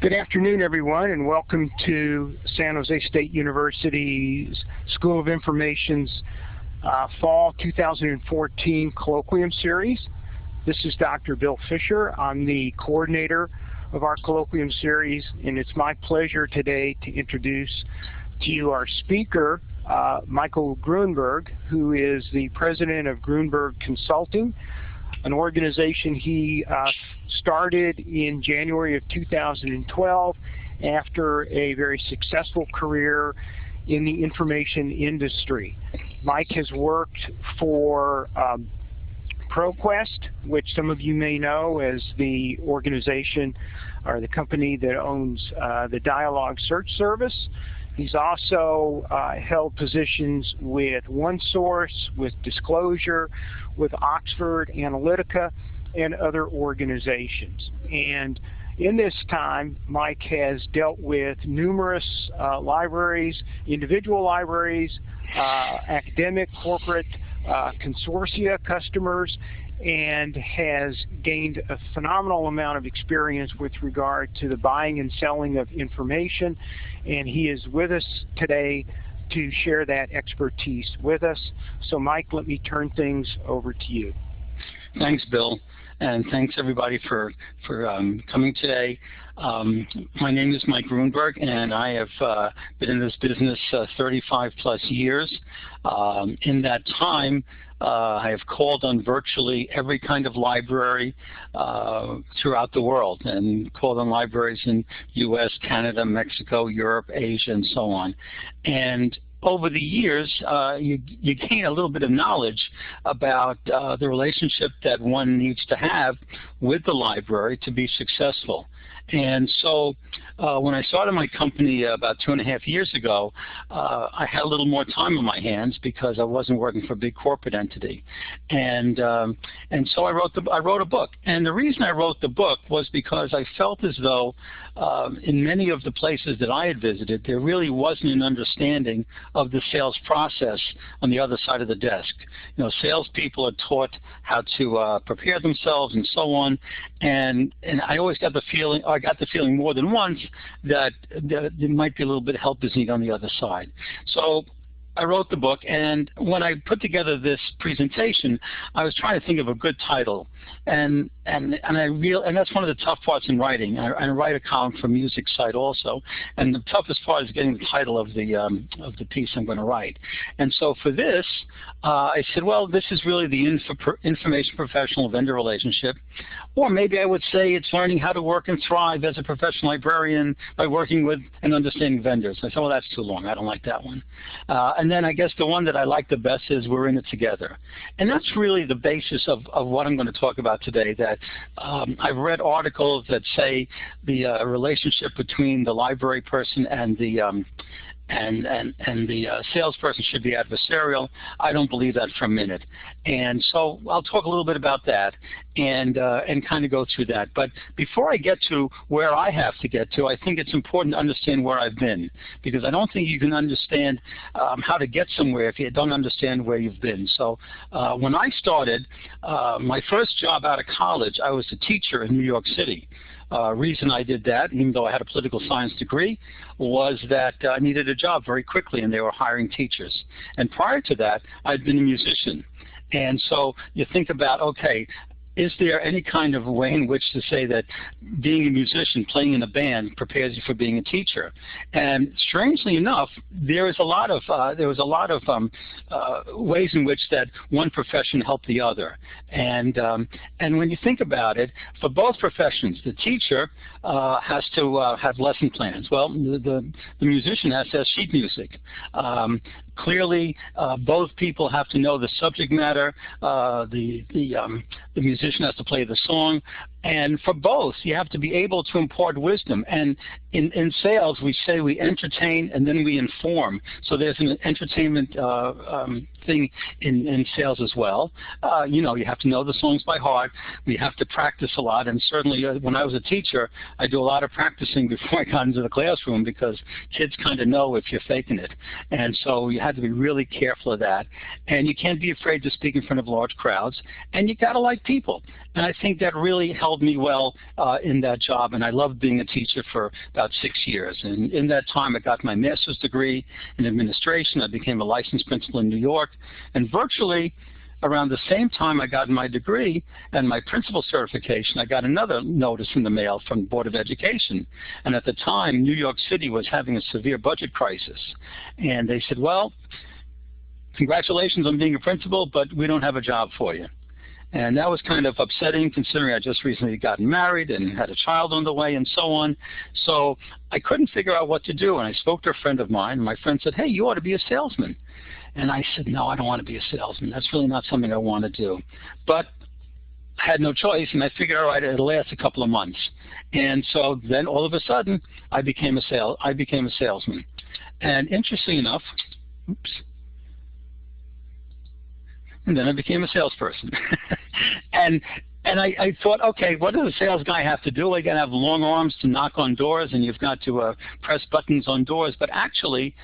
Good afternoon, everyone, and welcome to San Jose State University's School of Information's uh, Fall 2014 Colloquium Series. This is Dr. Bill Fisher. I'm the coordinator of our Colloquium Series, and it's my pleasure today to introduce to you our speaker, uh, Michael Gruenberg, who is the president of Gruenberg Consulting, an organization he uh, started in January of 2012 after a very successful career in the information industry. Mike has worked for um, ProQuest, which some of you may know as the organization or the company that owns uh, the Dialog Search Service. He's also uh, held positions with OneSource, with Disclosure, with Oxford Analytica, and other organizations. And in this time, Mike has dealt with numerous uh, libraries, individual libraries, uh, academic, corporate, uh, consortia customers, and has gained a phenomenal amount of experience with regard to the buying and selling of information. And he is with us today to share that expertise with us. So Mike, let me turn things over to you. Thanks, Bill. And thanks everybody for, for um, coming today. Um, my name is Mike Gruenberg, and I have uh, been in this business uh, 35 plus years. Um, in that time, uh, I have called on virtually every kind of library uh, throughout the world and called on libraries in U.S., Canada, Mexico, Europe, Asia, and so on. And over the years, uh, you, you gain a little bit of knowledge about uh, the relationship that one needs to have with the library to be successful. And so uh, when I started my company about two and a half years ago, uh, I had a little more time on my hands because I wasn't working for a big corporate entity. And, um, and so I wrote, the, I wrote a book. And the reason I wrote the book was because I felt as though um, in many of the places that I had visited, there really wasn't an understanding of the sales process on the other side of the desk. You know, salespeople are taught how to uh, prepare themselves and so on. And, and I always got the feeling, I got the feeling more than once that, that there might be a little bit of help is needed on the other side. So I wrote the book, and when I put together this presentation, I was trying to think of a good title, and and and I real and that's one of the tough parts in writing. I, I write a column for Music Site also, and the toughest part is getting the title of the um, of the piece I'm going to write. And so for this, uh, I said, well, this is really the info, information professional vendor relationship, or maybe I would say it's learning how to work and thrive as a professional librarian by working with and understanding vendors. I said, well, that's too long. I don't like that one. Uh, and then I guess the one that I like the best is we're in it together. And that's really the basis of, of what I'm going to talk about today, that um, I've read articles that say the uh, relationship between the library person and the um, and and and the uh, salesperson should be adversarial. I don't believe that for a minute, and so I'll talk a little bit about that and uh, and kind of go through that. But before I get to where I have to get to, I think it's important to understand where I've been because I don't think you can understand um, how to get somewhere if you don't understand where you've been. So uh, when I started, uh, my first job out of college, I was a teacher in New York City. Uh, reason I did that, even though I had a political science degree, was that uh, I needed a job very quickly and they were hiring teachers. And prior to that, I'd been a musician. And so you think about, okay, is there any kind of way in which to say that being a musician, playing in a band, prepares you for being a teacher? And strangely enough, there is a lot of uh, there was a lot of um, uh, ways in which that one profession helped the other. And um, and when you think about it, for both professions, the teacher uh, has to uh, have lesson plans. Well, the, the, the musician has to have sheet music. Um, clearly, uh, both people have to know the subject matter. Uh, the the um, the musician has to play the song. And for both, you have to be able to impart wisdom. And in, in sales, we say we entertain and then we inform. So there's an entertainment uh, um, thing in, in sales as well. Uh, you know, you have to know the songs by heart. We have to practice a lot. And certainly uh, when I was a teacher, I do a lot of practicing before I got into the classroom because kids kind of know if you're faking it. And so you have had to be really careful of that. And you can't be afraid to speak in front of large crowds. And you got to like people. And I think that really held me well uh, in that job. And I loved being a teacher for about six years. And in that time, I got my master's degree in administration. I became a licensed principal in New York. And virtually around the same time I got my degree and my principal certification, I got another notice in the mail from the Board of Education. And at the time, New York City was having a severe budget crisis. And they said, well, congratulations on being a principal, but we don't have a job for you. And that was kind of upsetting considering I just recently gotten married and had a child on the way and so on. So I couldn't figure out what to do. And I spoke to a friend of mine. And my friend said, hey, you ought to be a salesman. And I said, no, I don't want to be a salesman. That's really not something I want to do. But I had no choice, and I figured, all right, it'll last a couple of months. And so then all of a sudden, I became a sale. I became a salesman. And interesting enough, oops, and then I became a salesperson. and and I, I, thought, okay, what does a sales guy have to do? Got to have long arms to knock on doors, and you've got to uh, press buttons on doors. But actually,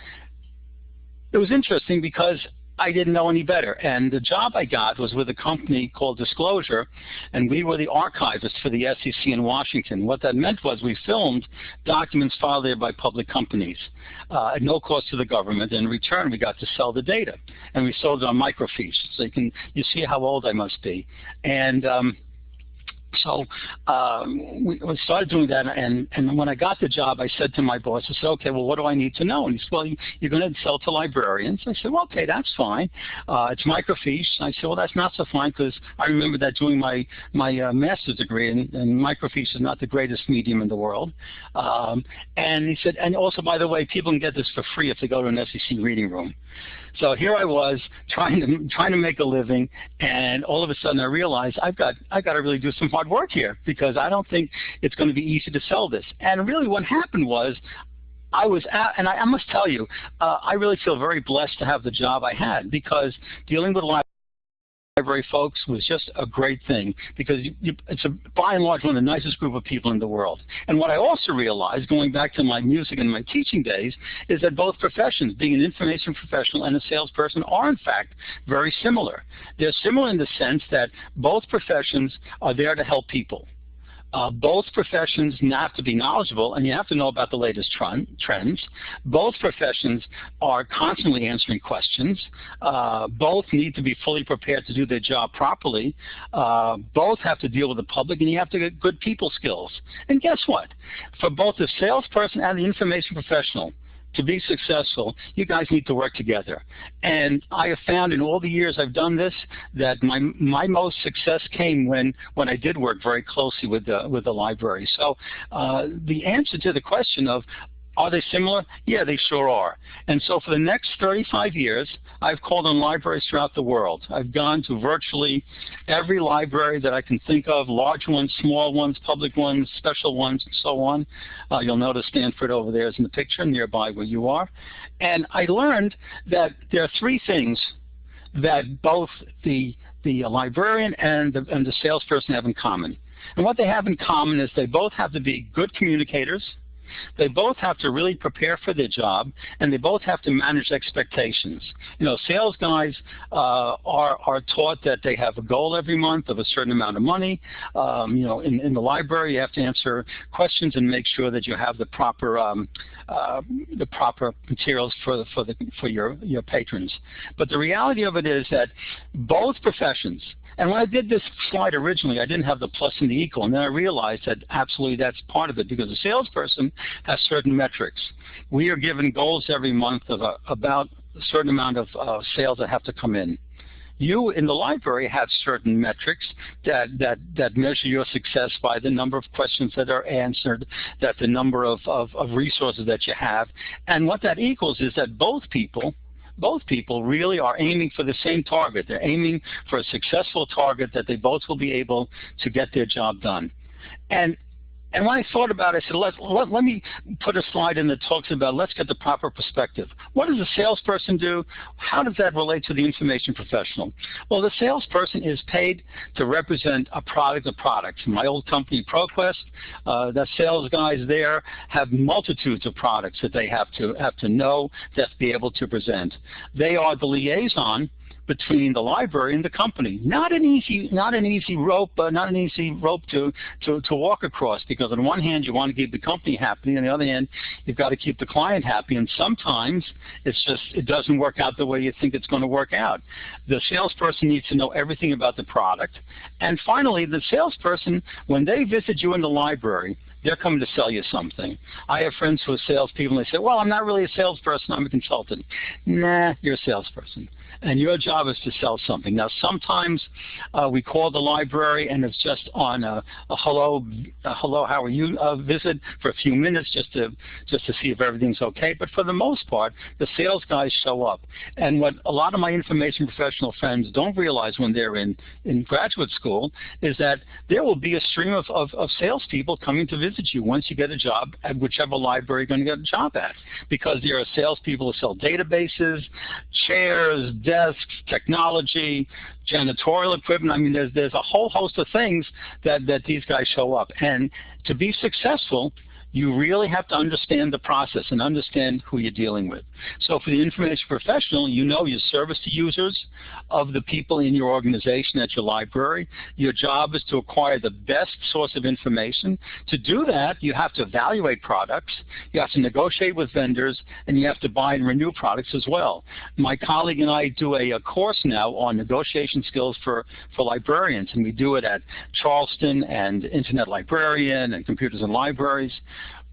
it was interesting because I didn't know any better. And the job I got was with a company called Disclosure, and we were the archivists for the SEC in Washington. What that meant was we filmed documents filed there by public companies uh, at no cost to the government. In return, we got to sell the data, and we sold it on microfiche. So you can you see how old I must be. And um, so um, we, started doing that, and, and when I got the job, I said to my boss, I said, okay, well, what do I need to know? And he said, well, you, are going to sell to librarians. I said, well, okay, that's fine. Uh, it's microfiche. I said, well, that's not so fine because I remember that doing my, my uh, master's degree, and, and, microfiche is not the greatest medium in the world. Um, and he said, and also, by the way, people can get this for free if they go to an SEC reading room. So here I was trying to trying to make a living, and all of a sudden I realized I've got I've got to really do some hard work here because I don't think it's going to be easy to sell this. And really, what happened was I was at, and I, I must tell you, uh, I really feel very blessed to have the job I had because dealing with library folks was just a great thing because you, you, it's a, by and large one of the nicest group of people in the world. And what I also realized, going back to my music and my teaching days, is that both professions, being an information professional and a salesperson, are in fact very similar. They're similar in the sense that both professions are there to help people. Uh, both professions have to be knowledgeable, and you have to know about the latest trends. Both professions are constantly answering questions. Uh, both need to be fully prepared to do their job properly. Uh, both have to deal with the public, and you have to get good people skills. And guess what? For both the salesperson and the information professional, to be successful, you guys need to work together. And I have found in all the years I've done this that my my most success came when when I did work very closely with the with the library. So uh, the answer to the question of are they similar? Yeah, they sure are. And so for the next 35 years, I've called on libraries throughout the world. I've gone to virtually every library that I can think of, large ones, small ones, public ones, special ones, and so on. Uh, you'll notice Stanford over there is in the picture, nearby where you are. And I learned that there are three things that both the, the librarian and the, and the salesperson have in common. And what they have in common is they both have to be good communicators, they both have to really prepare for their job, and they both have to manage expectations. You know, sales guys uh, are, are taught that they have a goal every month of a certain amount of money. Um, you know, in, in the library, you have to answer questions and make sure that you have the proper um, uh, the proper materials for the, for the for your your patrons. But the reality of it is that both professions, and when I did this slide originally, I didn't have the plus and the equal, and then I realized that absolutely that's part of it because the salesperson has certain metrics. We are given goals every month of a, about a certain amount of uh, sales that have to come in. You in the library have certain metrics that, that, that measure your success by the number of questions that are answered, that the number of, of, of resources that you have. And what that equals is that both people both people really are aiming for the same target. They're aiming for a successful target that they both will be able to get their job done. And And when I thought about it, I said, let, let, let me put a slide in that talks about let's get the proper perspective. What does a salesperson do? How does that relate to the information professional? Well, the salesperson is paid to represent a product, a product. My old company, ProQuest, uh, the sales guys there have multitudes of products that they have to have to know, that to be able to present. They are the liaison between the library and the company. Not an easy, not an easy rope, uh, not an easy rope to, to, to walk across because on one hand you want to keep the company happy, on the other hand you've got to keep the client happy, and sometimes it's just it doesn't work out the way you think it's going to work out. The salesperson needs to know everything about the product, and finally the salesperson when they visit you in the library they're coming to sell you something. I have friends who are salespeople, and they say, well, I'm not really a salesperson, I'm a consultant. Nah, you're a salesperson and your job is to sell something. Now, sometimes uh, we call the library and it's just on a, a hello, a hello, how are you uh, visit for a few minutes just to just to see if everything's okay. But for the most part, the sales guys show up. And what a lot of my information professional friends don't realize when they're in in graduate school is that there will be a stream of, of, of salespeople coming to visit you once you get a job at whichever library you're going to get a job at, because there are salespeople who sell databases, chairs, desks, technology, janitorial equipment. I mean, there's, there's a whole host of things that, that these guys show up. And to be successful, you really have to understand the process and understand who you're dealing with. So for the information professional, you know your service to users of the people in your organization at your library. Your job is to acquire the best source of information. To do that, you have to evaluate products, you have to negotiate with vendors, and you have to buy and renew products as well. My colleague and I do a, a course now on negotiation skills for, for librarians, and we do it at Charleston and Internet Librarian and Computers in Libraries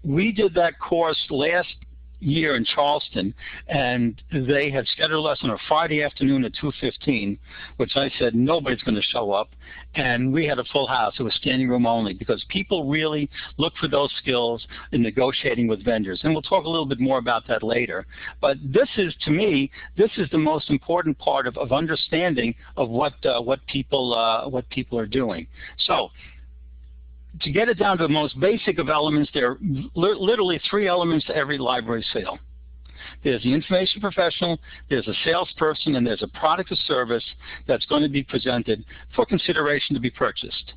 we did that course last year in Charleston, and they had scheduled us on a Friday afternoon at 2.15, which I said nobody's going to show up, and we had a full house. It was standing room only because people really look for those skills in negotiating with vendors, and we'll talk a little bit more about that later. But this is, to me, this is the most important part of, of understanding of what uh, what people uh, what people are doing. So to get it down to the most basic of elements, there are literally three elements to every library sale. There's the information professional, there's a salesperson, and there's a product or service that's going to be presented for consideration to be purchased.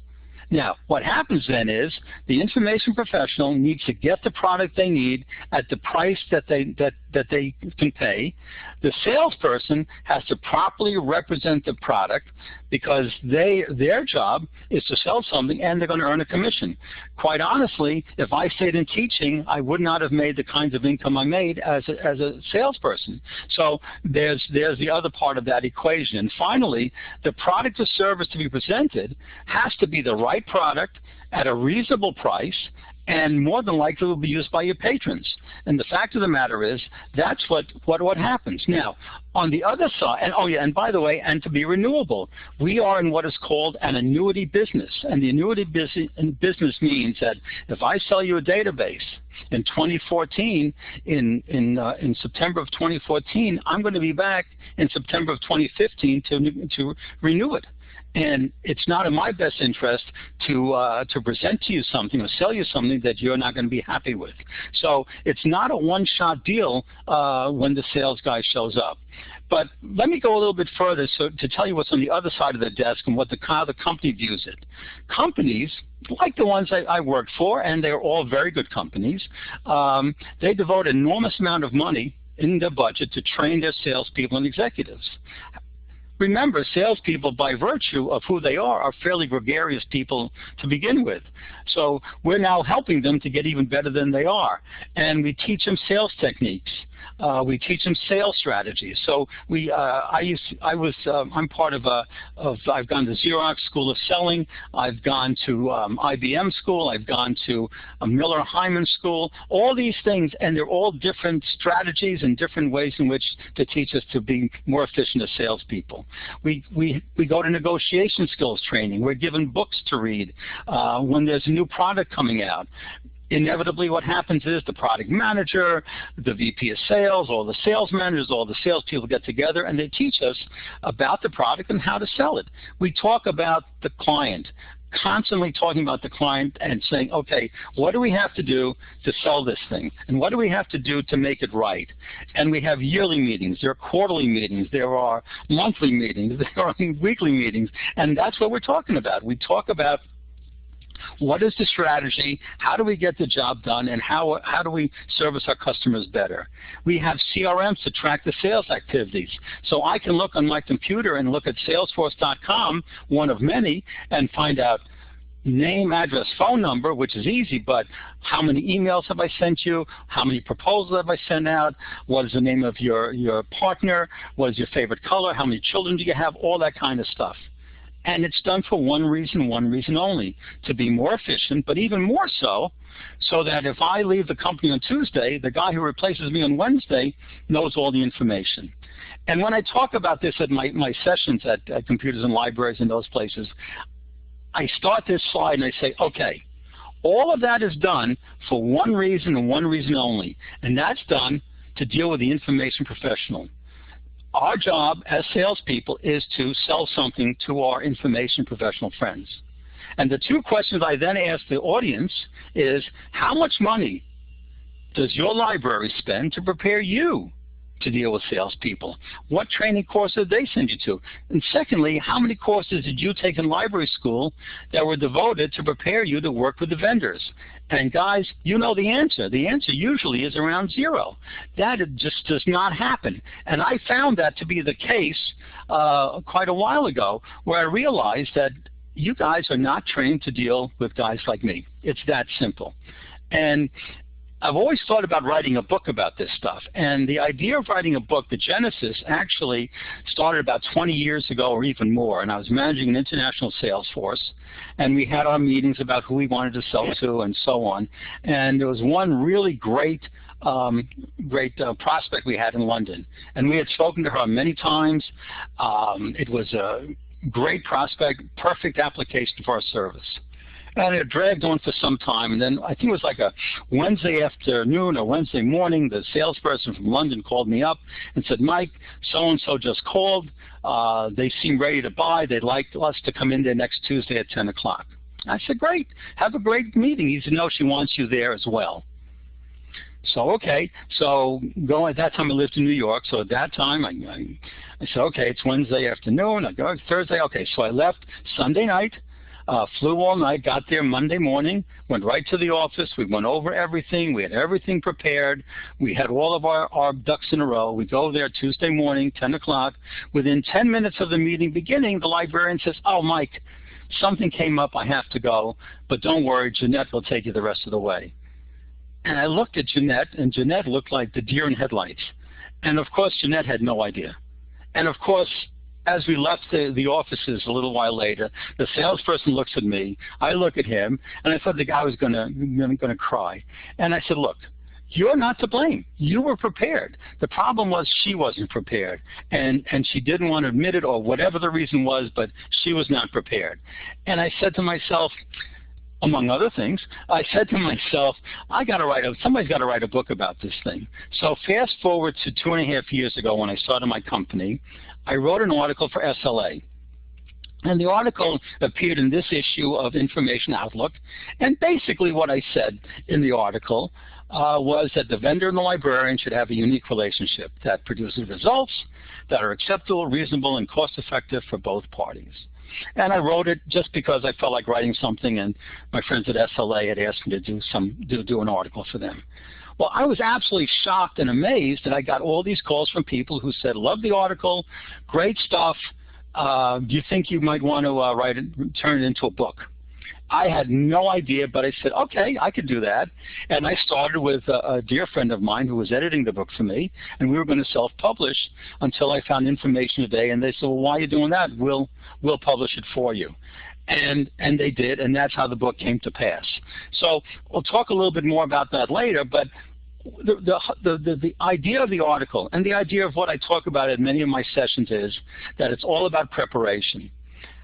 Now, what happens then is the information professional needs to get the product they need at the price that they that that they can pay. The salesperson has to properly represent the product because they their job is to sell something and they're going to earn a commission. Quite honestly, if I stayed in teaching, I would not have made the kinds of income I made as a, as a salesperson. So there's there's the other part of that equation. And finally, the product or service to be presented has to be the right product at a reasonable price and more than likely will be used by your patrons. And the fact of the matter is, that's what, what, what happens. Now, on the other side, and oh yeah, and by the way, and to be renewable, we are in what is called an annuity business. And the annuity business means that if I sell you a database in 2014, in, in, uh, in September of 2014, I'm going to be back in September of 2015 to, to renew it. And it's not in my best interest to uh, to present to you something or sell you something that you're not going to be happy with. So it's not a one-shot deal uh, when the sales guy shows up. But let me go a little bit further so to tell you what's on the other side of the desk and what the, how the company views it. Companies, like the ones I, I work for, and they're all very good companies, um, they devote enormous amount of money in their budget to train their salespeople and executives. Remember, salespeople, by virtue of who they are, are fairly gregarious people to begin with. So we're now helping them to get even better than they are. And we teach them sales techniques. Uh, we teach them sales strategies. So we, uh, I used, I was, um, I'm part of a, of, I've gone to Xerox School of Selling. I've gone to um, IBM School. I've gone to a Miller Heiman School. All these things, and they're all different strategies and different ways in which to teach us to be more efficient as salespeople. We, we, we go to negotiation skills training. We're given books to read uh, when there's a new product coming out inevitably what happens is the product manager, the VP of sales, all the sales managers, all the salespeople get together and they teach us about the product and how to sell it. We talk about the client, constantly talking about the client and saying, okay, what do we have to do to sell this thing? And what do we have to do to make it right? And we have yearly meetings, there are quarterly meetings, there are monthly meetings, there are weekly meetings, and that's what we're talking about. We talk about what is the strategy? How do we get the job done? And how, how do we service our customers better? We have CRMs to track the sales activities. So I can look on my computer and look at salesforce.com, one of many, and find out name, address, phone number, which is easy, but how many emails have I sent you? How many proposals have I sent out? What is the name of your, your partner? What is your favorite color? How many children do you have? All that kind of stuff. And it's done for one reason, one reason only, to be more efficient, but even more so, so that if I leave the company on Tuesday, the guy who replaces me on Wednesday knows all the information. And when I talk about this at my, my sessions at, at Computers in Libraries and those places, I start this slide and I say, okay, all of that is done for one reason and one reason only, and that's done to deal with the information professional. Our job as salespeople is to sell something to our information professional friends. And the two questions I then ask the audience is, how much money does your library spend to prepare you to deal with salespeople? What training courses did they send you to? And secondly, how many courses did you take in library school that were devoted to prepare you to work with the vendors? And guys, you know the answer. The answer usually is around zero. That just does not happen. And I found that to be the case uh, quite a while ago where I realized that you guys are not trained to deal with guys like me. It's that simple. And I've always thought about writing a book about this stuff. And the idea of writing a book, the genesis, actually started about 20 years ago or even more. And I was managing an international sales force. And we had our meetings about who we wanted to sell to and so on. And there was one really great um, great uh, prospect we had in London. And we had spoken to her many times. Um, it was a great prospect, perfect application for our service. And it dragged on for some time, and then I think it was like a Wednesday afternoon or Wednesday morning, the salesperson from London called me up and said, Mike, so-and-so just called. Uh, they seem ready to buy. They'd like us to come in there next Tuesday at 10 o'clock. I said, great. Have a great meeting. He said, no, she wants you there as well. So okay, so going at that time I lived in New York. So at that time I, I, I said, okay, it's Wednesday afternoon. I go Thursday. Okay, so I left Sunday night. Uh, flew all night, got there Monday morning, went right to the office. We went over everything. We had everything prepared. We had all of our, our ducks in a row. We go there Tuesday morning, 10 o'clock. Within 10 minutes of the meeting beginning, the librarian says, oh, Mike, something came up. I have to go. But don't worry, Jeanette will take you the rest of the way. And I looked at Jeanette, and Jeanette looked like the deer in headlights. And of course, Jeanette had no idea. And of course, as we left the, the offices a little while later, the salesperson looks at me, I look at him, and I thought the guy was gonna gonna cry. And I said, look, you're not to blame. You were prepared. The problem was she wasn't prepared, and and she didn't want to admit it, or whatever the reason was, but she was not prepared. And I said to myself, among other things, I said to myself, I got to write a, somebody's got to write a book about this thing. So fast forward to two and a half years ago when I started my company, I wrote an article for SLA. And the article appeared in this issue of Information Outlook. And basically what I said in the article uh, was that the vendor and the librarian should have a unique relationship that produces results that are acceptable, reasonable, and cost-effective for both parties. And I wrote it just because I felt like writing something, and my friends at SLA had asked me to do some do, do an article for them. Well, I was absolutely shocked and amazed that I got all these calls from people who said, love the article, great stuff. Uh, do you think you might want to uh, write it, turn it into a book? I had no idea, but I said, okay, I could do that. And I started with a, a dear friend of mine who was editing the book for me, and we were going to self-publish until I found Information Today. And they said, well, why are you doing that? We'll, we'll publish it for you and and they did, and that's how the book came to pass. So we'll talk a little bit more about that later, but the, the, the, the, idea of the article and the idea of what I talk about in many of my sessions is that it's all about preparation.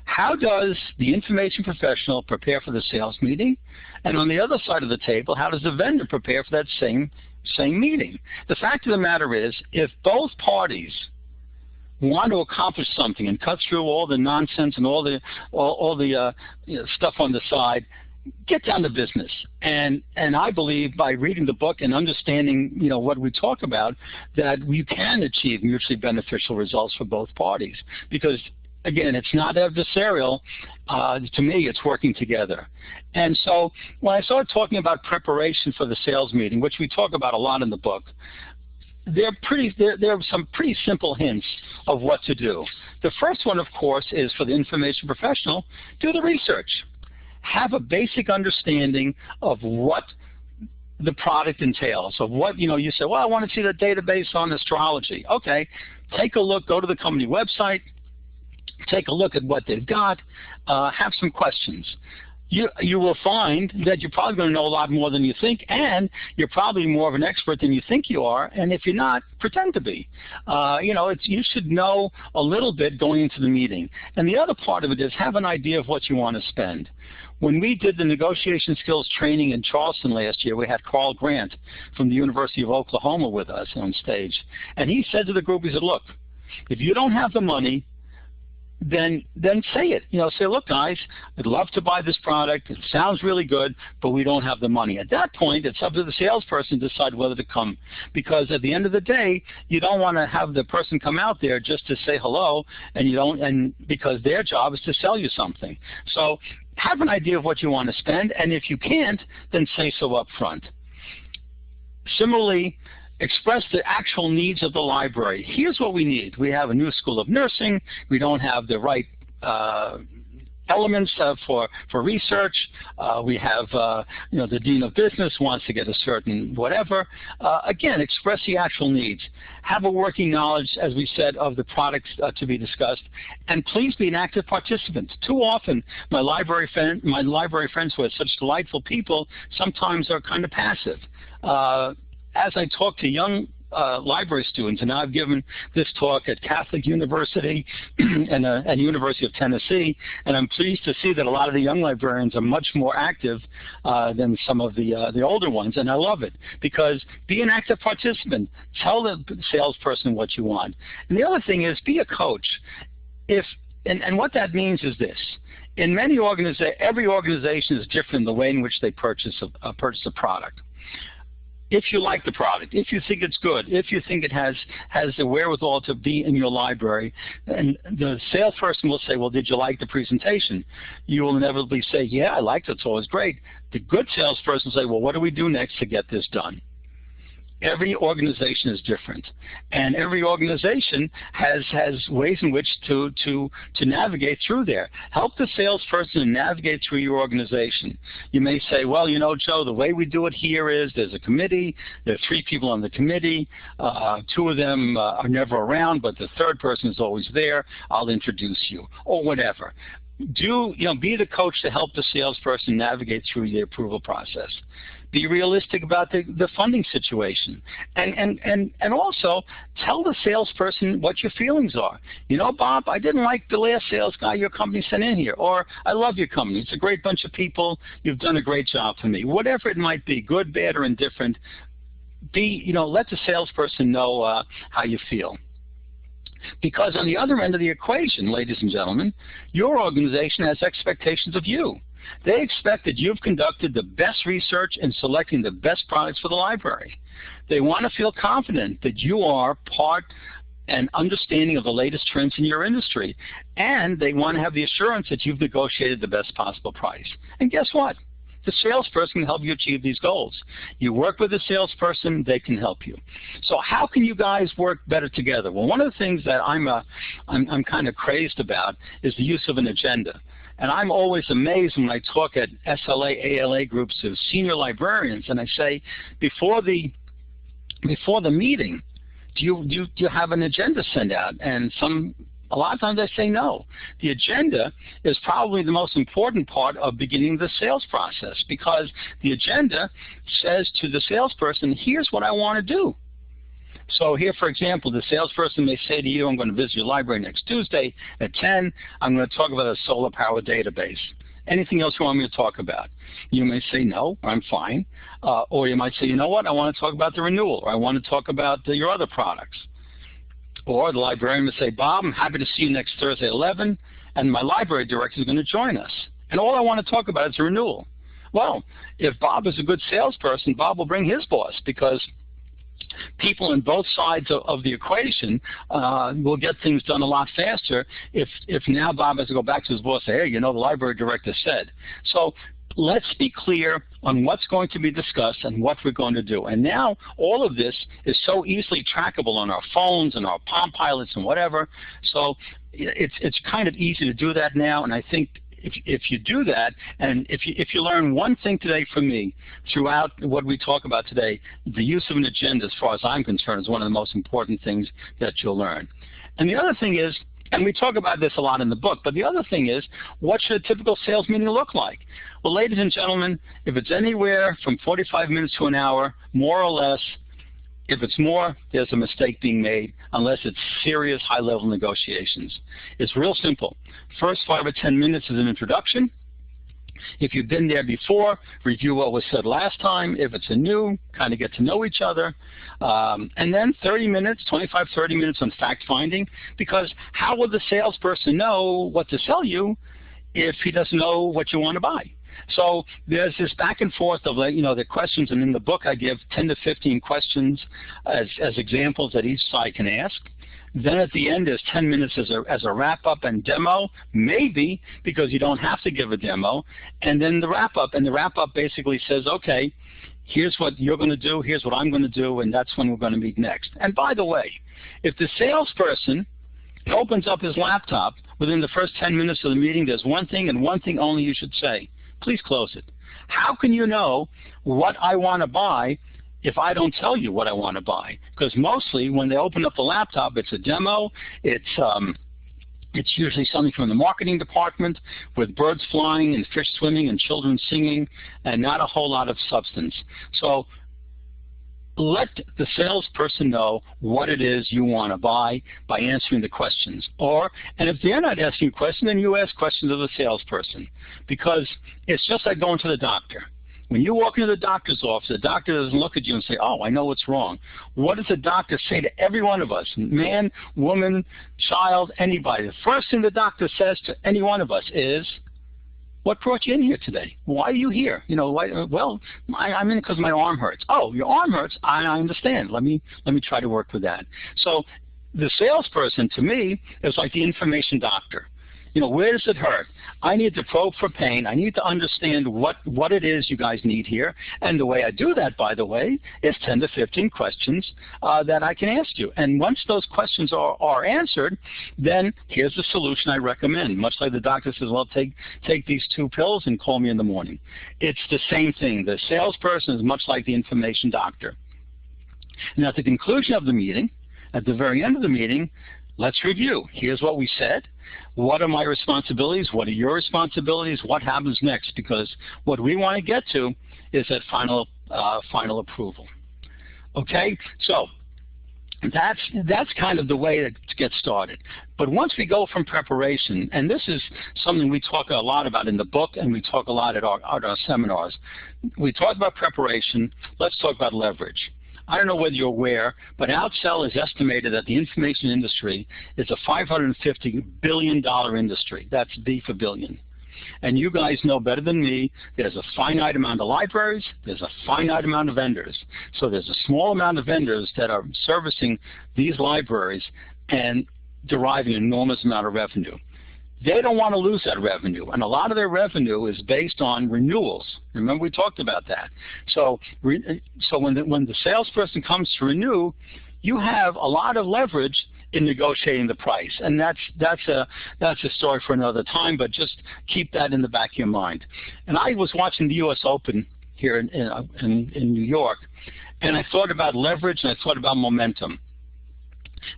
How does the information professional prepare for the sales meeting? And on the other side of the table, how does the vendor prepare for that same, same meeting? The fact of the matter is, if both parties want to accomplish something and cut through all the nonsense and all the all, all the uh, you know, stuff on the side, get down to business. And and I believe by reading the book and understanding you know what we talk about, that we can achieve mutually beneficial results for both parties because. Again, it's not adversarial. Uh, to me, it's working together. And so when I started talking about preparation for the sales meeting, which we talk about a lot in the book, there pretty there, there are some pretty simple hints of what to do. The first one, of course, is for the information professional, do the research. Have a basic understanding of what the product entails, of what, you know, you say, well, I want to see the database on astrology. Okay, take a look, go to the company website, take a look at what they've got, uh, have some questions you, you will find that you're probably going to know a lot more than you think, and you're probably more of an expert than you think you are. And if you're not, pretend to be. Uh, you know, it's, you should know a little bit going into the meeting. And the other part of it is have an idea of what you want to spend. When we did the negotiation skills training in Charleston last year, we had Carl Grant from the University of Oklahoma with us on stage. And he said to the group, he said, look, if you don't have the money, then then say it. You know, say, look, guys, I'd love to buy this product. It sounds really good, but we don't have the money. At that point, it's up to the salesperson to decide whether to come, because at the end of the day, you don't want to have the person come out there just to say hello, and you don't, and because their job is to sell you something. So have an idea of what you want to spend, and if you can't, then say so up front. Similarly, express the actual needs of the library. Here's what we need. We have a new school of nursing. We don't have the right uh, elements uh, for for research. Uh, we have uh, you know the dean of business wants to get a certain whatever. Uh, again, express the actual needs. Have a working knowledge, as we said, of the products uh, to be discussed, and please be an active participant. Too often, my library friend, my library friends who are such delightful people sometimes are kind of passive. As I talk to young uh, library students, and I've given this talk at Catholic University and uh, at University of Tennessee, and I'm pleased to see that a lot of the young librarians are much more active uh, than some of the uh, the older ones, and I love it because be an active participant. Tell the salesperson what you want, and the other thing is be a coach. If and, and what that means is this: in many organizations, every organization is different in the way in which they purchase a, uh, purchase a product if you like the product, if you think it's good, if you think it has has the wherewithal to be in your library, and the salesperson will say, well, did you like the presentation? You will inevitably say, yeah, I liked it, so it was great. The good salesperson will say, well, what do we do next to get this done? Every organization is different, and every organization has has ways in which to to to navigate through there. Help the salesperson navigate through your organization. You may say, well, you know, Joe, the way we do it here is there's a committee. There are three people on the committee. Uh, two of them uh, are never around, but the third person is always there. I'll introduce you, or whatever do you know be the coach to help the salesperson navigate through the approval process be realistic about the, the funding situation. And, and, and, and also tell the salesperson what your feelings are. You know, Bob, I didn't like the last sales guy your company sent in here. Or I love your company. It's a great bunch of people. You've done a great job for me. Whatever it might be, good, bad, or indifferent, be, you know, let the salesperson know uh, how you feel. Because on the other end of the equation, ladies and gentlemen, your organization has expectations of you. They expect that you've conducted the best research in selecting the best products for the library. They want to feel confident that you are part and understanding of the latest trends in your industry. And they want to have the assurance that you've negotiated the best possible price. And guess what? The salesperson can help you achieve these goals. You work with a salesperson, they can help you. So how can you guys work better together? Well, one of the things that I'm, uh, I'm, I'm kind of crazed about is the use of an agenda. And I'm always amazed when I talk at SLA, ALA groups of senior librarians, and I say, before the before the meeting, do you do you, do you have an agenda sent out? And some a lot of times I say no. The agenda is probably the most important part of beginning the sales process because the agenda says to the salesperson, here's what I want to do. So here, for example, the salesperson may say to you, I'm going to visit your library next Tuesday at 10. I'm going to talk about a solar power database. Anything else you want me to talk about? You may say, no, I'm fine. Uh, or you might say, you know what, I want to talk about the renewal, or I want to talk about the, your other products. Or the librarian would say, Bob, I'm happy to see you next Thursday at 11, and my library director is going to join us. And all I want to talk about is renewal. Well, if Bob is a good salesperson, Bob will bring his boss because people on both sides of, of the equation uh, will get things done a lot faster if, if now Bob has to go back to his boss and say, hey, you know, the library director said. So let's be clear on what's going to be discussed and what we're going to do. And now all of this is so easily trackable on our phones and our Palm Pilots and whatever. So it's, it's kind of easy to do that now. And I think if, if you do that, and if you, if you learn one thing today from me throughout what we talk about today, the use of an agenda, as far as I'm concerned, is one of the most important things that you'll learn. And the other thing is, and we talk about this a lot in the book, but the other thing is, what should a typical sales meeting look like? Well, ladies and gentlemen, if it's anywhere from 45 minutes to an hour, more or less, if it's more, there's a mistake being made unless it's serious high-level negotiations. It's real simple. First five or 10 minutes is an introduction. If you've been there before, review what was said last time. If it's a new, kind of get to know each other. Um, and then 30 minutes, 25, 30 minutes on fact finding, because how will the salesperson know what to sell you if he doesn't know what you want to buy? So there's this back and forth of, you know, the questions, and in the book I give 10 to 15 questions as, as examples that each side can ask. Then at the end there's 10 minutes as a, as a wrap-up and demo, maybe, because you don't have to give a demo. And then the wrap-up, and the wrap-up basically says, okay, here's what you're going to do, here's what I'm going to do, and that's when we're going to meet next. And by the way, if the salesperson opens up his laptop within the first 10 minutes of the meeting, there's one thing and one thing only you should say please close it. How can you know what I want to buy if I don't tell you what I want to buy? Because mostly when they open up the laptop, it's a demo, it's um, it's usually something from the marketing department with birds flying and fish swimming and children singing and not a whole lot of substance. So let the salesperson know what it is you want to buy by answering the questions. Or, and if they're not asking a question, then you ask questions of the salesperson. Because it's just like going to the doctor. When you walk into the doctor's office, the doctor doesn't look at you and say, oh, I know what's wrong. What does the doctor say to every one of us, man, woman, child, anybody? The first thing the doctor says to any one of us is, what brought you in here today? Why are you here? You know, why, uh, well, I, I'm in because my arm hurts. Oh, your arm hurts? I, I understand. Let me let me try to work with that. So the salesperson to me is like the information doctor. You know, where does it hurt? I need to probe for pain. I need to understand what, what it is you guys need here. And the way I do that, by the way, is 10 to 15 questions uh, that I can ask you. And once those questions are, are answered, then here's the solution I recommend. Much like the doctor says, well, take, take these two pills and call me in the morning. It's the same thing. The salesperson is much like the information doctor. And at the conclusion of the meeting, at the very end of the meeting, let's review. Here's what we said. What are my responsibilities? What are your responsibilities? What happens next? Because what we want to get to is that final, uh, final approval. Okay, so that's that's kind of the way to, get started. But once we go from preparation, and this is something we talk a lot about in the book, and we talk a lot at our, at our seminars. We talk about preparation. Let's talk about leverage. I don't know whether you're aware, but Outsell has estimated that the information industry is a $550 billion industry. That's B for billion. And you guys know better than me, there's a finite amount of libraries, there's a finite amount of vendors. So there's a small amount of vendors that are servicing these libraries and deriving an enormous amount of revenue. They don't want to lose that revenue, and a lot of their revenue is based on renewals. Remember we talked about that. So, so when the, when the salesperson comes to renew, you have a lot of leverage in negotiating the price, and that's that's a that's a story for another time. But just keep that in the back of your mind. And I was watching the U.S. Open here in in, in New York, and I thought about leverage and I thought about momentum.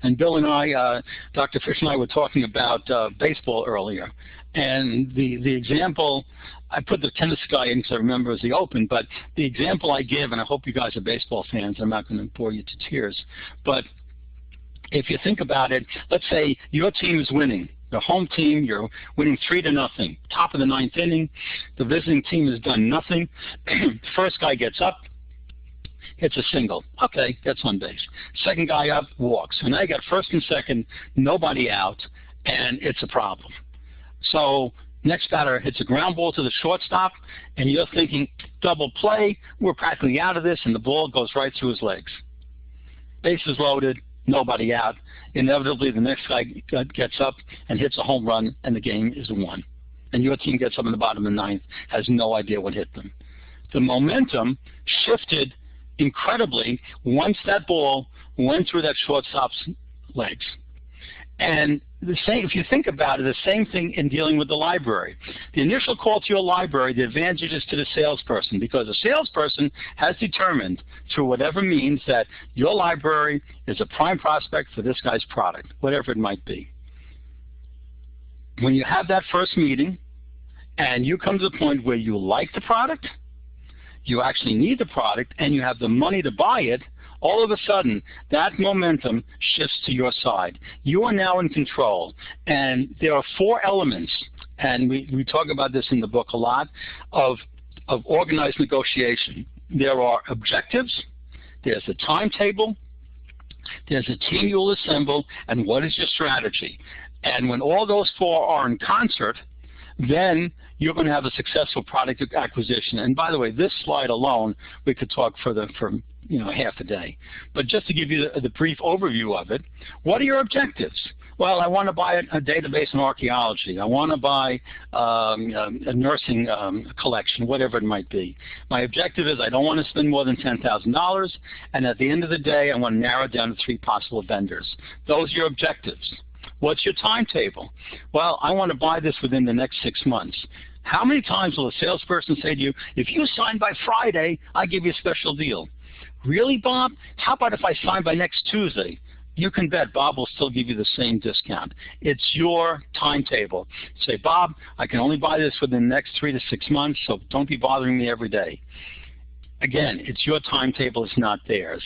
And Bill and I, uh, Dr. Fish and I were talking about uh, baseball earlier. And the, the example, I put the tennis guy in because I remember it was the Open, but the example I give, and I hope you guys are baseball fans, I'm not going to bore you to tears, but if you think about it, let's say your team is winning. The home team, you're winning three to nothing. Top of the ninth inning, the visiting team has done nothing. First guy gets up, hits a single. Okay, gets on base. Second guy up, walks. And you got first and second, nobody out, and it's a problem. So next batter hits a ground ball to the shortstop, and you're thinking, double play, we're practically out of this, and the ball goes right through his legs. Bases loaded, nobody out. Inevitably, the next guy gets up and hits a home run, and the game is won. And your team gets up in the bottom of the ninth, has no idea what hit them. The momentum shifted incredibly once that ball went through that shortstop's legs. And the same, if you think about it, the same thing in dealing with the library. The initial call to your library, the advantage is to the salesperson because the salesperson has determined through whatever means that your library is a prime prospect for this guy's product, whatever it might be. When you have that first meeting and you come to the point where you like the product, you actually need the product, and you have the money to buy it, all of a sudden, that momentum shifts to your side. You are now in control. And there are four elements, and we, we talk about this in the book a lot, of, of organized negotiation. There are objectives, there's a timetable, there's a team you'll assemble, and what is your strategy? And when all those four are in concert, then you're going to have a successful product acquisition. And by the way, this slide alone, we could talk for the for you know half a day. But just to give you the, the brief overview of it, what are your objectives? Well, I want to buy a, a database in archaeology. I want to buy um, a, a, nursing um, collection, whatever it might be. My objective is I don't want to spend more than $10,000, and at the end of the day, I want to narrow down to three possible vendors. Those are your objectives. What's your timetable? Well, I want to buy this within the next six months. How many times will a salesperson say to you, if you sign by Friday, I give you a special deal? Really, Bob? How about if I sign by next Tuesday? You can bet Bob will still give you the same discount. It's your timetable. Say, Bob, I can only buy this within the next three to six months, so don't be bothering me every day. Again, it's your timetable, it's not theirs.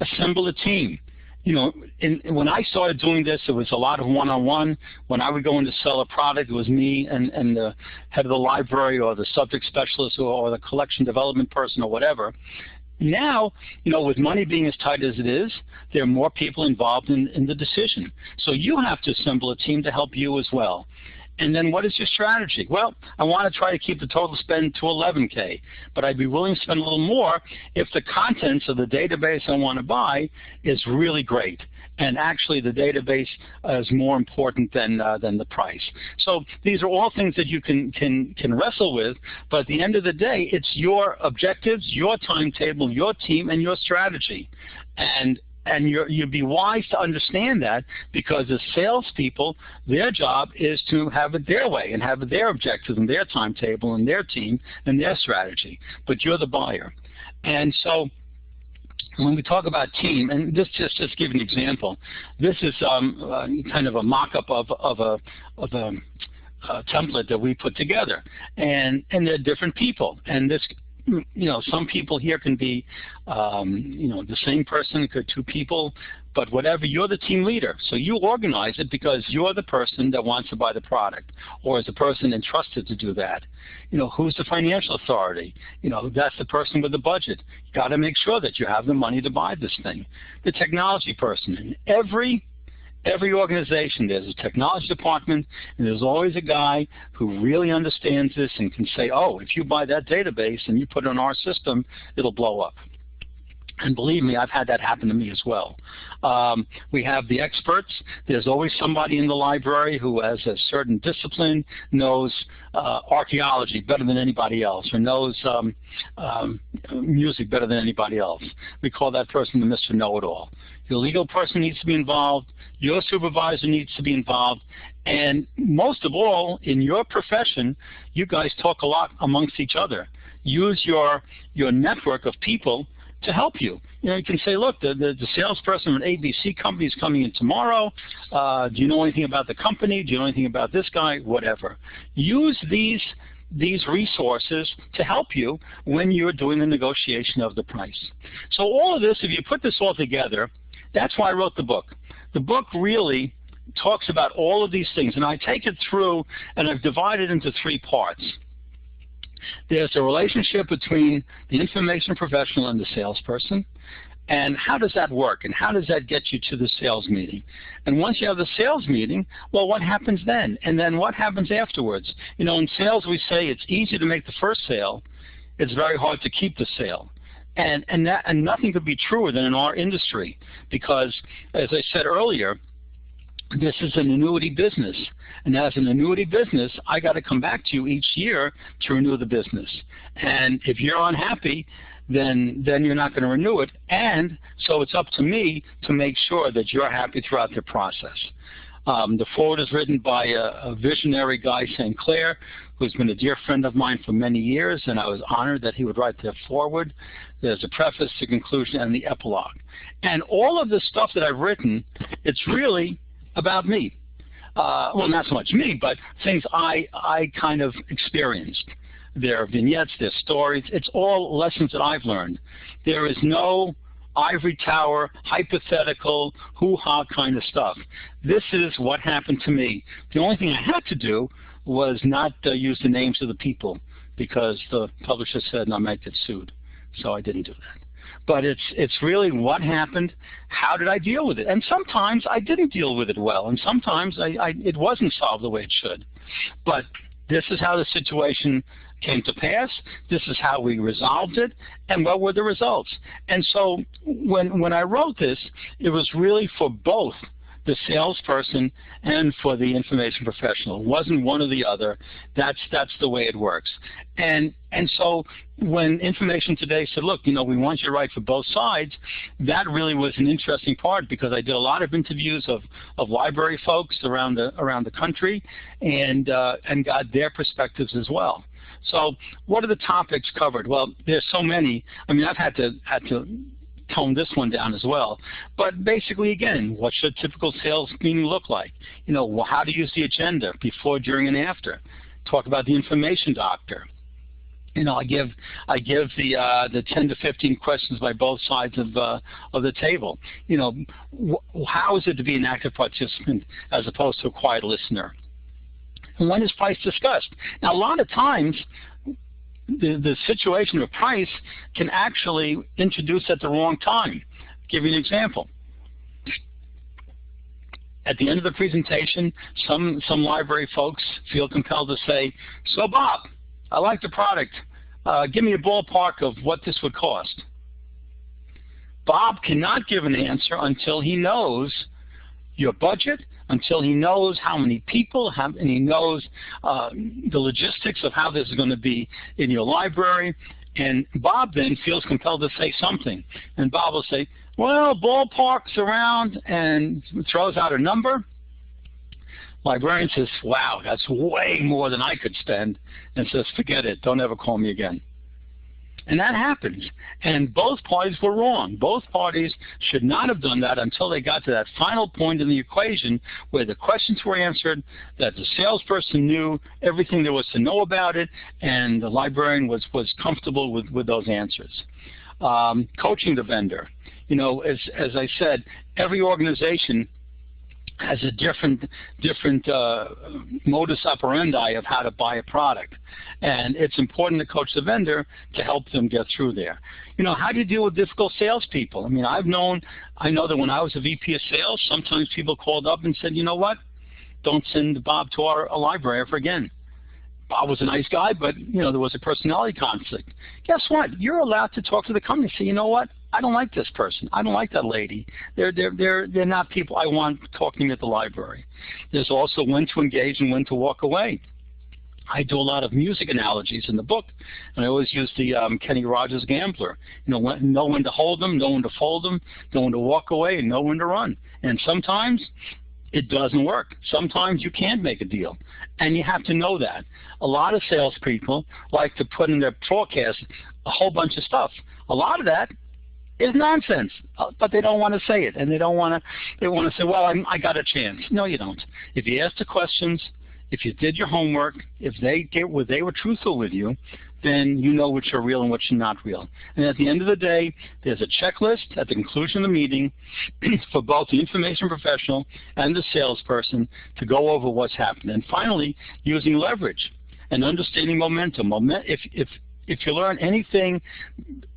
Assemble a team you know, in, when I started doing this, it was a lot of one-on-one. -on -one. When I would go in to sell a product, it was me and, and the head of the library or the subject specialist or, or the collection development person or whatever. Now, you know, with money being as tight as it is, there are more people involved in, in the decision. So you have to assemble a team to help you as well. And then what is your strategy? Well, I want to try to keep the total spend to 11K, but I'd be willing to spend a little more if the contents of the database I want to buy is really great. And actually, the database is more important than uh, than the price. So these are all things that you can can can wrestle with. But at the end of the day, it's your objectives, your timetable, your team, and your strategy. And and you would be wise to understand that because as salespeople, their job is to have it their way and have their objectives and their timetable and their team and their strategy. But you're the buyer. And so when we talk about team, and this just just give an example, this is um, uh, kind of a mock-up of, of a, of a uh, template that we put together. And, and they're different people. And this you know, some people here can be, um, you know, the same person, could two people, but whatever, you're the team leader. So you organize it because you're the person that wants to buy the product or is the person entrusted to do that. You know, who's the financial authority? You know, that's the person with the budget. You got to make sure that you have the money to buy this thing. The technology person. And every every organization, there's a technology department, and there's always a guy who really understands this and can say, oh, if you buy that database and you put it on our system, it'll blow up. And believe me, I've had that happen to me as well. Um, we have the experts. There's always somebody in the library who has a certain discipline, knows uh, archaeology better than anybody else, or knows um, um, music better than anybody else. We call that person the Mr. Know-It-All. Your legal person needs to be involved. Your supervisor needs to be involved. And most of all, in your profession, you guys talk a lot amongst each other. Use your, your network of people to help you. You know, you can say, look, the, the, the salesperson from ABC company is coming in tomorrow. Uh, do you know anything about the company? Do you know anything about this guy? Whatever. Use these these resources to help you when you're doing the negotiation of the price. So all of this, if you put this all together, that's why I wrote the book. The book really talks about all of these things, and I take it through and I've divided into three parts. There's a relationship between the information professional and the salesperson. And how does that work? And how does that get you to the sales meeting? And once you have the sales meeting, well, what happens then? And then what happens afterwards? You know, in sales we say it's easy to make the first sale. It's very hard to keep the sale. And, and, that, and nothing could be truer than in our industry because, as I said earlier, this is an annuity business. And as an annuity business, I got to come back to you each year to renew the business. And if you're unhappy, then then you're not going to renew it. And so it's up to me to make sure that you're happy throughout the process. Um, the forward is written by a, a, visionary guy, St. Clair, who's been a dear friend of mine for many years, and I was honored that he would write the forward. There's a preface, the conclusion, and the epilogue. And all of the stuff that I've written, it's really about me. Uh, well, not so much me, but things I, I kind of experienced their vignettes, their stories. It's all lessons that I've learned. There is no ivory tower, hypothetical, hoo-ha kind of stuff. This is what happened to me. The only thing I had to do was not uh, use the names of the people because the publisher said I might get sued. So I didn't do that. But it's it's really what happened, how did I deal with it? And sometimes I didn't deal with it well, and sometimes I, I, it wasn't solved the way it should. But this is how the situation came to pass. This is how we resolved it, and what were the results. And so when, when I wrote this, it was really for both the salesperson and for the information professional. It wasn't one or the other. That's that's the way it works. And and so when Information Today said, look, you know, we want you to write for both sides, that really was an interesting part because I did a lot of interviews of, of library folks around the around the country and uh, and got their perspectives as well. So what are the topics covered? Well, there's so many. I mean, I've had to had to tone this one down as well. But basically, again, what should a typical sales meeting look like? You know, how to use the agenda before, during, and after. Talk about the information doctor. You know, I give I give the uh, the 10 to 15 questions by both sides of uh, of the table. You know, how is it to be an active participant as opposed to a quiet listener? When is price discussed? Now, a lot of times, the, the situation of price can actually introduce at the wrong time. I'll give you an example. At the end of the presentation, some, some library folks feel compelled to say, so Bob, I like the product. Uh, give me a ballpark of what this would cost. Bob cannot give an answer until he knows your budget, until he knows how many people have, and he knows uh, the logistics of how this is going to be in your library. And Bob then feels compelled to say something. And Bob will say, well, ballpark's around, and throws out a number. Librarian says, wow, that's way more than I could spend, and says, forget it, don't ever call me again. And that happens. And both parties were wrong. Both parties should not have done that until they got to that final point in the equation where the questions were answered, that the salesperson knew everything there was to know about it, and the librarian was, was comfortable with, with those answers. Um, coaching the vendor. You know, as, as I said, every organization has a different different uh, modus operandi of how to buy a product. And it's important to coach the vendor to help them get through there. You know, how do you deal with difficult salespeople? I mean, I've known, I know that when I was a VP of sales, sometimes people called up and said, you know what, don't send Bob to our, our library ever again. Bob was a nice guy, but you know there was a personality conflict. Guess what? You're allowed to talk to the company. Say, you know what? I don't like this person. I don't like that lady. They're they're they're they're not people I want talking at the library. There's also when to engage and when to walk away. I do a lot of music analogies in the book, and I always use the um, Kenny Rogers Gambler. You know, when, know when to hold them, know when to fold them, know when to walk away, and know when to run. And sometimes it doesn't work. Sometimes you can't make a deal, and you have to know that. A lot of salespeople like to put in their forecast a whole bunch of stuff. A lot of that is nonsense, uh, but they don't want to say it, and they don't want to. They want to say, "Well, I'm, I got a chance." No, you don't. If you ask the questions, if you did your homework, if they get, they were truthful with you, then you know which are real and are not real. And at the end of the day, there's a checklist at the conclusion of the meeting for both the information professional and the salesperson to go over what's happened. And finally, using leverage. and understanding momentum. Moment, if, if, if you learn anything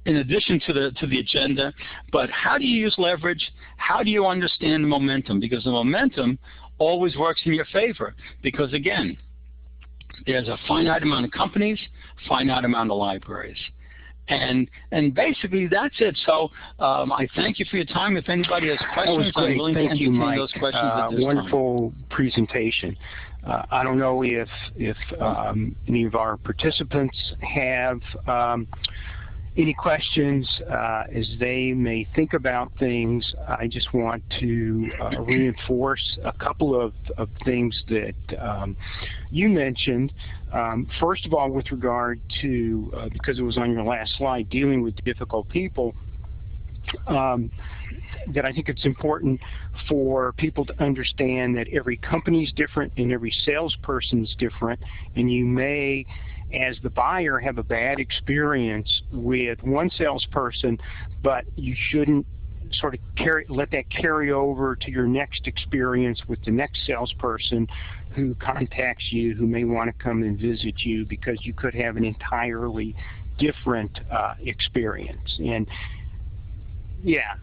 in addition to the to the agenda, but how do you use leverage? How do you understand momentum? Because the momentum always works in your favor. Because again, there's a finite amount of companies, finite amount of libraries. And and basically that's it. So um, I thank you for your time. If anybody has questions, I'm willing thank to you, Mike. those questions uh, wonderful time. presentation. Uh, I don't know if if um, any of our participants have um, any questions uh, as they may think about things. I just want to uh, reinforce a couple of, of things that um, you mentioned. Um, first of all, with regard to, uh, because it was on your last slide, dealing with difficult people, um, that I think it's important for people to understand that every company is different and every salesperson is different, and you may as the buyer have a bad experience with one salesperson, but you shouldn't sort of carry, let that carry over to your next experience with the next salesperson who contacts you, who may want to come and visit you because you could have an entirely different uh, experience. And yeah,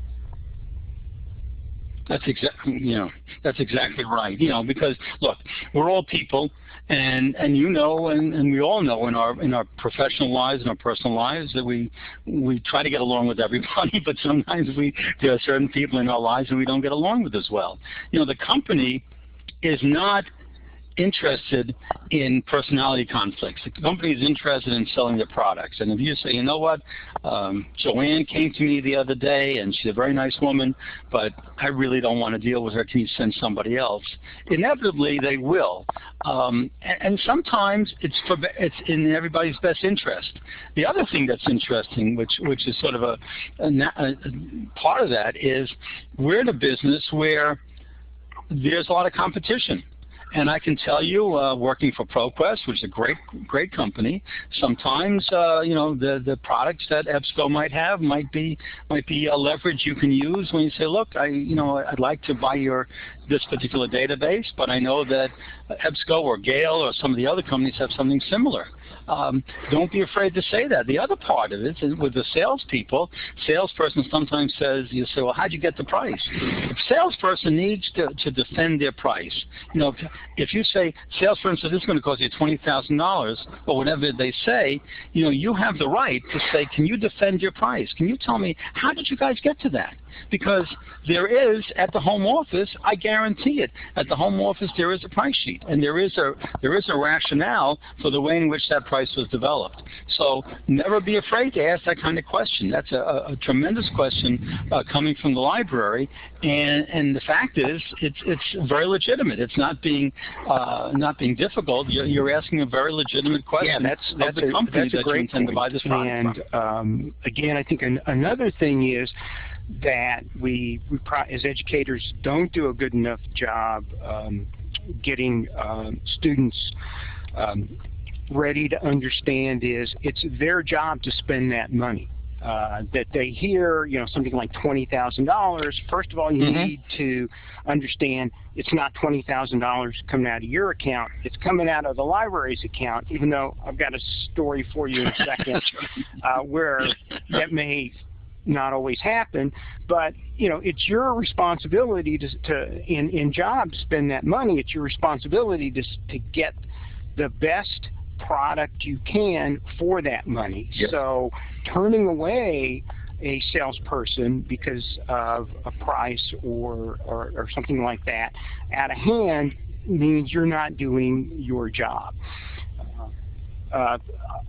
that's exactly you know that's exactly right. You know because look, we're all people, and and you know, and, and we all know in our in our professional lives and our personal lives that we we try to get along with everybody, but sometimes we there are certain people in our lives that we don't get along with as well. You know, the company is not interested in personality conflicts. The company is interested in selling their products. And if you say, you know what, um, Joanne came to me the other day and she's a very nice woman, but I really don't want to deal with her. Can you send somebody else? Inevitably, they will. Um, and, and, sometimes it's for it's in everybody's best interest. The other thing that's interesting, which which is sort of a, a, a part of that, is we're in a business where there's a lot of competition. And I can tell you, uh, working for ProQuest, which is a great, great company, sometimes uh, you know the the products that EBSCO might have might be might be a leverage you can use when you say, look, I you know I'd like to buy your this particular database, but I know that EBSCO or Gale or some of the other companies have something similar. Um, don't be afraid to say that. The other part of it is with the salespeople, salesperson sometimes says, you say, well, how'd you get the price? If salesperson needs to, to defend their price, you know, if, you say, salesperson says this is going to cost you $20,000 or whatever they say, you know, you have the right to say, can you defend your price? Can you tell me, how did you guys get to that? Because there is, at the home office, I guarantee it, at the home office there is a price sheet, and there is a, there is a rationale for the way in which that price was developed. So never be afraid to ask that kind of question. That's a, a tremendous question uh, coming from the library, and, and the fact is, it's, it's very legitimate. It's not being, uh, not being difficult. You're, you're, asking a very legitimate question yeah, that's, that's of the a, company that's that you intend point. to buy this product And um, again, I think an, another thing is that we, we as educators don't do a good enough job um, getting uh, students um, ready to understand is it's their job to spend that money. Uh, that they hear, you know, something like $20,000, first of all, you mm -hmm. need to understand it's not $20,000 coming out of your account. It's coming out of the library's account, even though I've got a story for you in a second uh, where that may not always happen, but you know it's your responsibility to, to in in job spend that money. It's your responsibility to to get the best product you can for that money. Yep. So turning away a salesperson because of a price or, or, or something like that out of hand means you're not doing your job. Uh,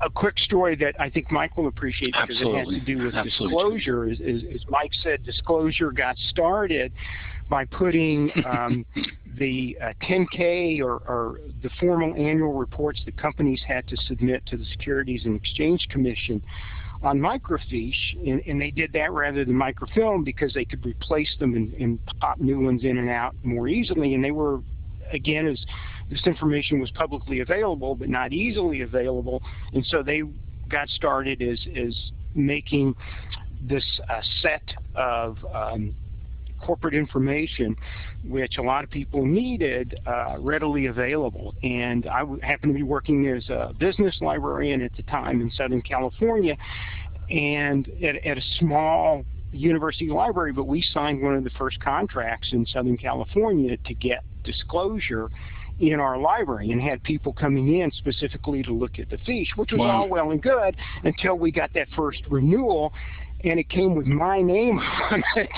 a quick story that I think Mike will appreciate because Absolutely. it has to do with Absolutely. disclosure. As, as, Mike said, disclosure got started by putting um, the uh, 10K or, or, the formal annual reports that companies had to submit to the Securities and Exchange Commission on microfiche, and, and, they did that rather than microfilm because they could replace them and, and pop new ones in and out more easily, and they were again, as this information was publicly available but not easily available, and so they got started as, as making this uh, set of um, corporate information, which a lot of people needed, uh, readily available. And I happened to be working as a business librarian at the time in Southern California, and at, at a small university library, but we signed one of the first contracts in Southern California to get disclosure in our library and had people coming in specifically to look at the fiche, which was wow. all well and good until we got that first renewal and it came with my name on it,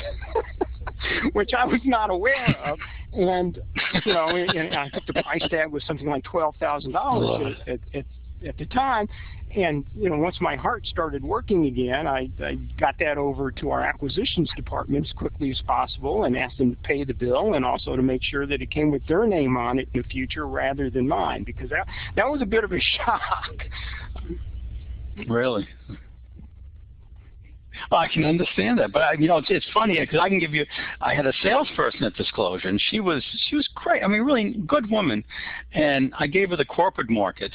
which I was not aware of. And, you know, and I think the price tag was something like $12,000 at, at, at the time. And, you know, once my heart started working again, I, I got that over to our acquisitions department as quickly as possible and asked them to pay the bill and also to make sure that it came with their name on it in the future rather than mine because that, that was a bit of a shock. Really? Well, I can understand that, but I, you know, it's, it's funny because I can give you. I had a salesperson at Disclosure, and she was she was great. I mean, really good woman, and I gave her the corporate market,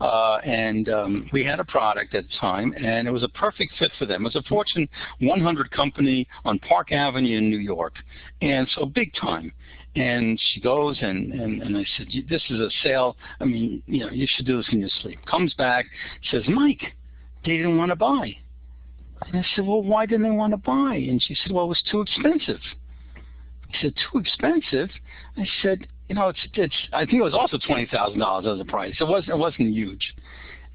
and um, we had a product at the time, and it was a perfect fit for them. It was a Fortune 100 company on Park Avenue in New York, and so big time. And she goes and, and, and I said, this is a sale. I mean, you know, you should do this in your sleep. Comes back, says, Mike, they didn't want to buy. And I said, well, why didn't they want to buy? And she said, well, it was too expensive. I said, too expensive? I said, you know, it's it's. I think it was also twenty thousand dollars as a price. It wasn't it wasn't huge.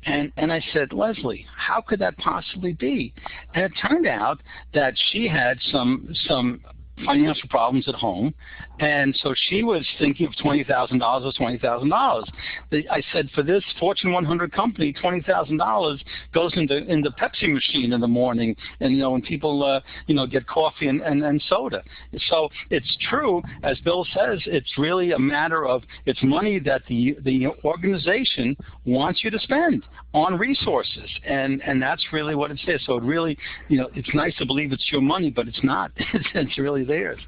And and I said, Leslie, how could that possibly be? And it turned out that she had some some financial problems at home, and so she was thinking of twenty thousand dollars or twenty thousand dollars. I said, for this Fortune 100 company, twenty thousand dollars goes into in the Pepsi machine in the morning, and you know when people uh, you know get coffee and, and and soda. So it's true, as Bill says, it's really a matter of it's money that the the organization wants you to spend on resources, and and that's really what it says. So it really, you know, it's nice to believe it's your money, but it's not. it's really theirs.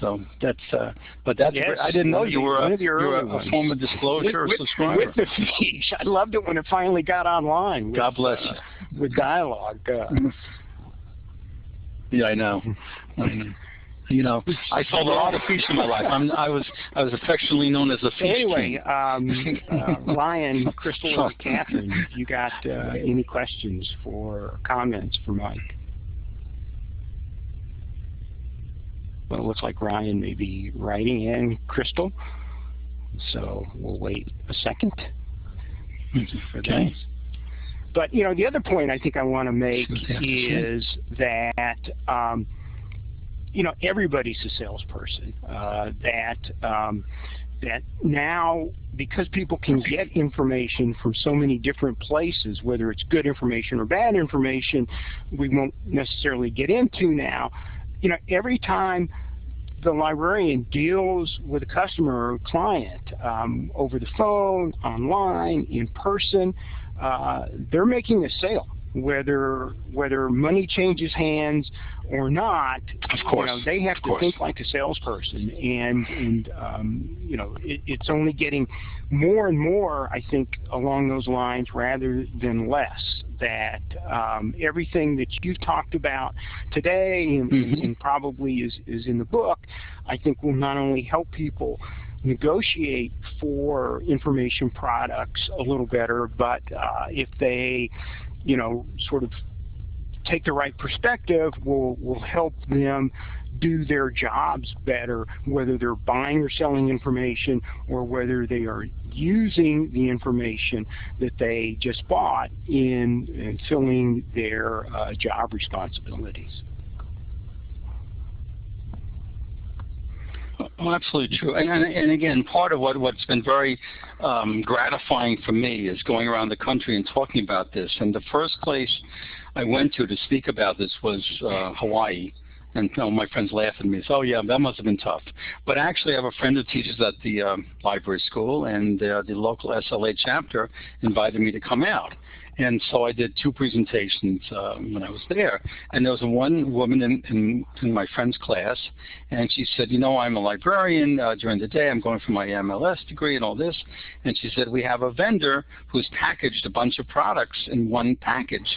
So that's, uh, but that's, yes, I didn't know you were a, you were a, a form of disclosure with, or subscriber. With the fiche. I loved it when it finally got online. With, God bless uh, you. With Dialog. Uh, yeah, I know. You know, I sold a lot of fiche in my life. I'm, I was I was affectionately known as a fiche Anyway, um, uh, Ryan, Crystal, and Catherine, you got uh, any questions for comments for Mike? Well, it looks like Ryan may be writing in Crystal. So we'll wait a second for okay. But, you know, the other point I think I want to make is that, um, you know, everybody's a salesperson. Uh, that um, that now, because people can get information from so many different places, whether it's good information or bad information, we won't necessarily get into now, you know, every time the librarian deals with a customer or client um, over the phone, online, in person, uh, they're making a sale. Whether whether money changes hands or not, of course, you know, they have to think like a salesperson, and and um, you know it, it's only getting more and more, I think, along those lines rather than less. That um, everything that you've talked about today and, mm -hmm. and probably is is in the book, I think will not only help people negotiate for information products a little better, but uh, if they you know, sort of take the right perspective will, will help them do their jobs better, whether they're buying or selling information or whether they are using the information that they just bought in, in filling their uh, job responsibilities. Oh, absolutely true. And, and, and, again, part of what, what's been very um, gratifying for me is going around the country and talking about this. And the first place I went to to speak about this was uh, Hawaii. And you know, my friends laugh at me. Say, "Oh yeah, that must have been tough." But actually, I have a friend who teaches at the um, library school, and uh, the local SLA chapter invited me to come out. And so I did two presentations um, when I was there. And there was one woman in, in, in, my friend's class, and she said, you know, I'm a librarian. Uh, during the day, I'm going for my MLS degree and all this. And she said, we have a vendor who's packaged a bunch of products in one package.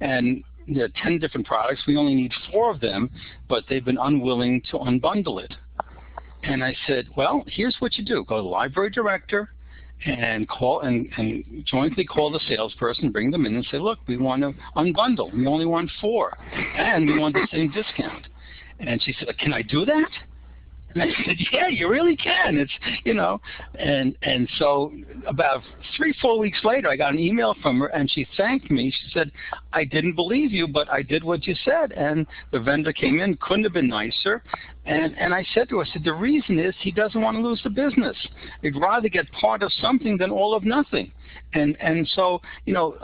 And there are 10 different products. We only need four of them, but they've been unwilling to unbundle it. And I said, well, here's what you do. Go to the library director and call and, and jointly call the salesperson, bring them in and say, look, we want to unbundle. We only want four. And we want the same discount. And she said, can I do that? And I said, yeah, you really can. It's, you know, and and so about three, four weeks later, I got an email from her, and she thanked me. She said, I didn't believe you, but I did what you said. And the vendor came in, couldn't have been nicer. And and I said to her, I said, the reason is he doesn't want to lose the business. He'd rather get part of something than all of nothing. And and so you know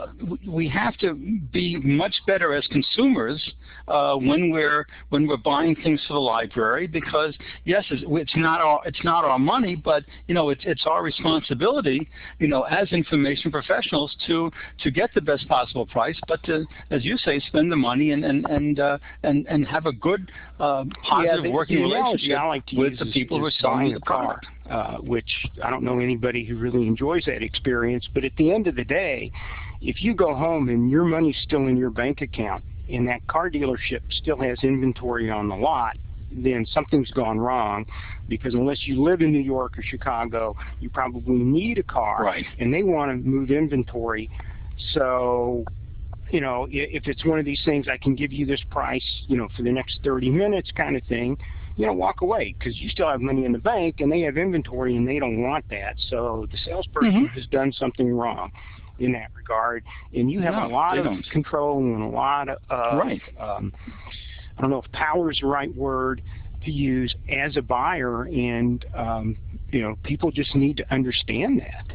we have to be much better as consumers uh, when we're when we're buying things for the library because yes it's, it's not our it's not our money but you know it's it's our responsibility you know as information professionals to to get the best possible price but to as you say spend the money and and and uh, and, and have a good uh, positive yeah, working relationship I like to with the people who are selling the a car. uh, which I don't know anybody who really enjoys that experience. But at the end of the day, if you go home and your money's still in your bank account and that car dealership still has inventory on the lot, then something's gone wrong because unless you live in New York or Chicago, you probably need a car Right. and they want to move inventory. So, you know, if it's one of these things, I can give you this price, you know, for the next 30 minutes kind of thing, you know, walk away because you still have money in the bank and they have inventory and they don't want that. So the salesperson Mhm. has done something wrong in that regard. And you have No, a lot of don't. control and a lot of, uh, Right. um, I don't know if power is the right word to use as a buyer and, um, you know, people just need to understand that.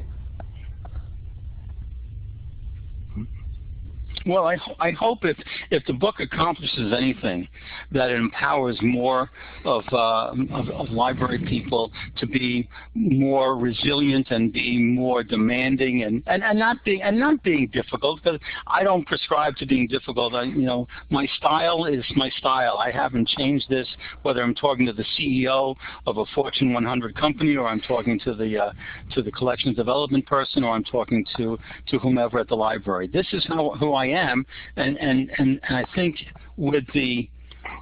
Well, I, I hope if, if the book accomplishes anything, that it empowers more of, uh, of, of library people to be more resilient and be more demanding and, and, and not being and not being difficult. Because I don't prescribe to being difficult. I, you know, my style is my style. I haven't changed this. Whether I'm talking to the CEO of a Fortune 100 company, or I'm talking to the uh, to the collections development person, or I'm talking to to whomever at the library. This is how who I am, and and and, I think with the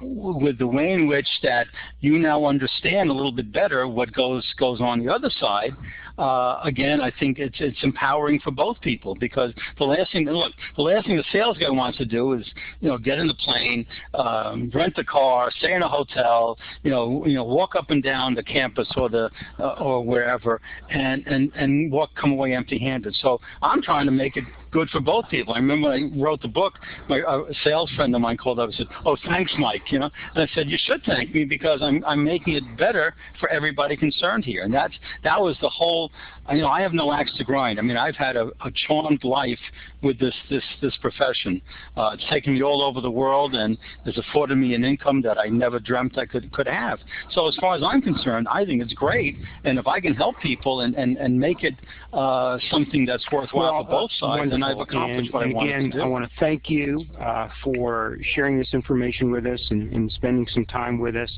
with the way in which that you now understand a little bit better what goes goes on the other side, uh, again, I think it's it's empowering for both people because the last thing look the last thing the sales guy wants to do is you know get in the plane, um, rent a car, stay in a hotel, you know you know walk up and down the campus or the uh, or wherever, and and and walk come away empty-handed. So I'm trying to make it good for both people. I remember when I wrote the book, my a sales friend of mine called up and said, "Oh, thanks, Mike." You know, and I said, "You should thank me because I'm I'm making it better for everybody concerned here." And that's that was the whole. You know, I have no axe to grind. I mean, I've had a, a charmed life with this this this profession. Uh, it's taken me all over the world and has afforded me an income that I never dreamt I could could have. So as far as I'm concerned, I think it's great. And if I can help people and and and make it uh, something that's worthwhile for both sides, then I've accomplished and, what and I wanted again, to do. I want to thank you uh, for sharing this information with us and, and spending some time with us.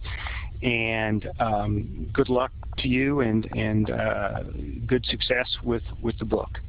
And um, good luck to you and and uh, good success with with the book.